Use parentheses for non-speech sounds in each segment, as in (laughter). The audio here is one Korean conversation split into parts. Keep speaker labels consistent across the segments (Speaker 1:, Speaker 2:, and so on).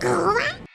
Speaker 1: 고구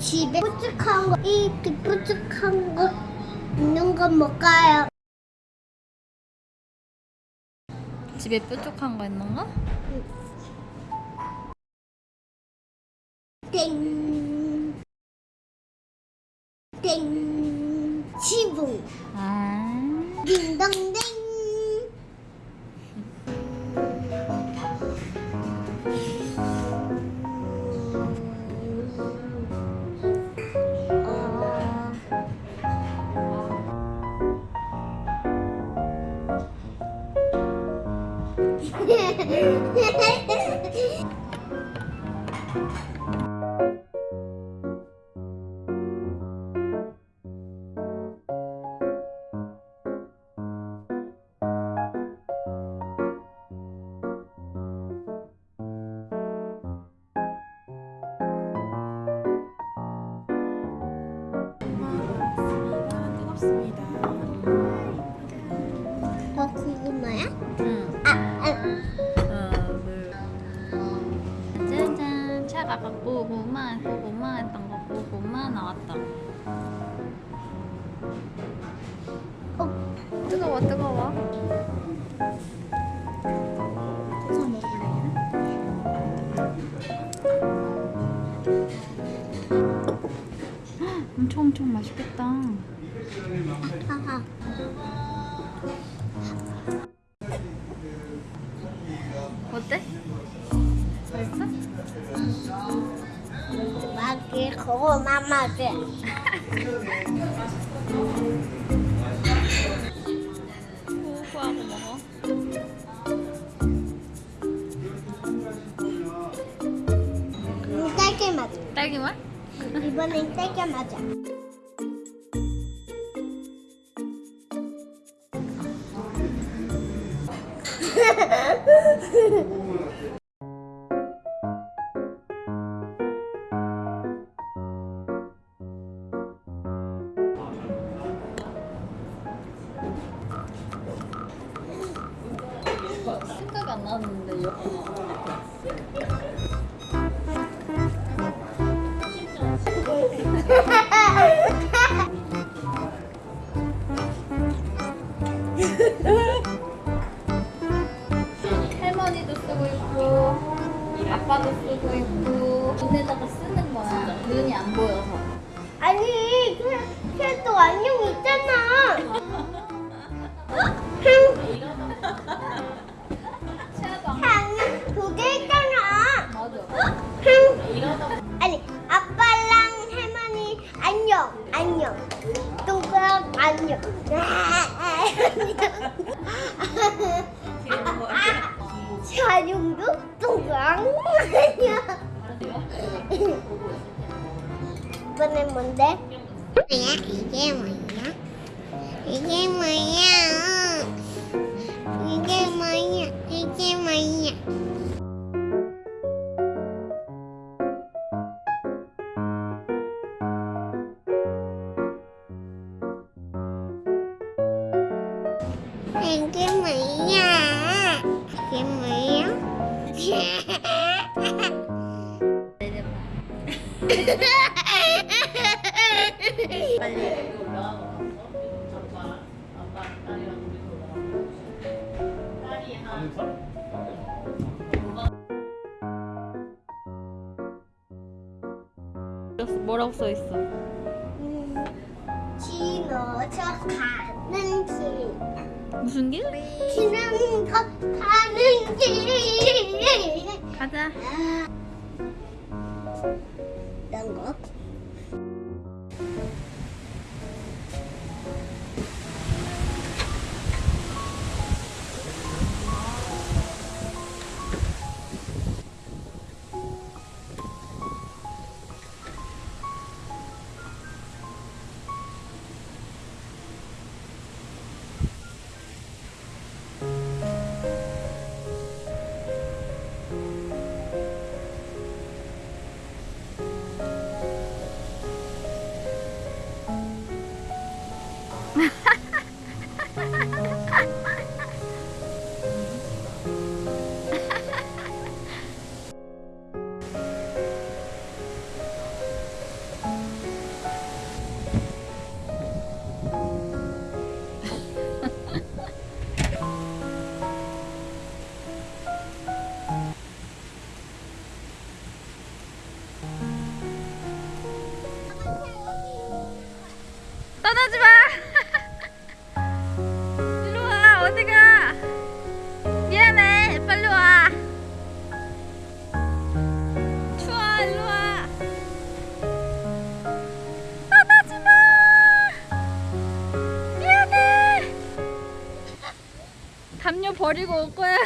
Speaker 1: 집에 뾰족한 거 이렇게 뾰족한 거 있는 건 뭘까요?
Speaker 2: 집에 뾰족한 거 있는 거?
Speaker 1: 땡.
Speaker 2: フフフフ。 나왔다. 어, 뜨거워, 뜨거워. 엄청 엄청 맛있겠다.
Speaker 1: 하하. 마기 고구마 맛이.
Speaker 2: 고구하고 먹어.
Speaker 1: 음, 딸기 맛.
Speaker 2: 딸기 맛?
Speaker 1: 이번엔 딸기.
Speaker 2: 생 (laughs) 할머니도 쓰고 있고 아빠도 쓰고 있고 눈에다가 쓰는 거야. 눈이 안 보여서.
Speaker 1: 아니, 그, 걔도 안녕 있잖아. (laughs) 이번엔 뭔데? 뭐야? 이게 뭐야? 이게 뭐야? 이게 뭐야? 이게 뭐야? 이게 뭐야? 이게 뭐야?
Speaker 2: 빨리. 뭐라고 써 있어?
Speaker 1: 지나쳐 가는 길
Speaker 2: 무슨 길?
Speaker 1: 지나쳐 가는 길
Speaker 2: 가자.
Speaker 1: 이런 거
Speaker 2: 버리고 올 거야.